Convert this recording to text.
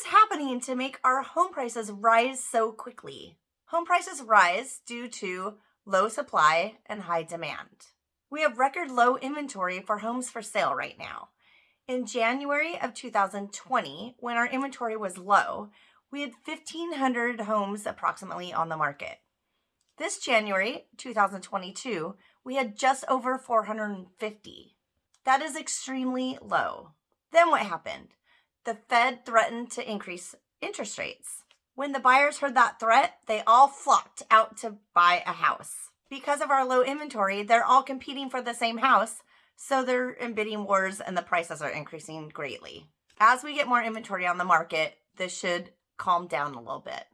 is happening to make our home prices rise so quickly? Home prices rise due to low supply and high demand. We have record low inventory for homes for sale right now. In January of 2020, when our inventory was low, we had 1,500 homes approximately on the market. This January 2022, we had just over 450. That is extremely low. Then what happened? The Fed threatened to increase interest rates. When the buyers heard that threat, they all flocked out to buy a house. Because of our low inventory, they're all competing for the same house, so they're in bidding wars and the prices are increasing greatly. As we get more inventory on the market, this should calm down a little bit.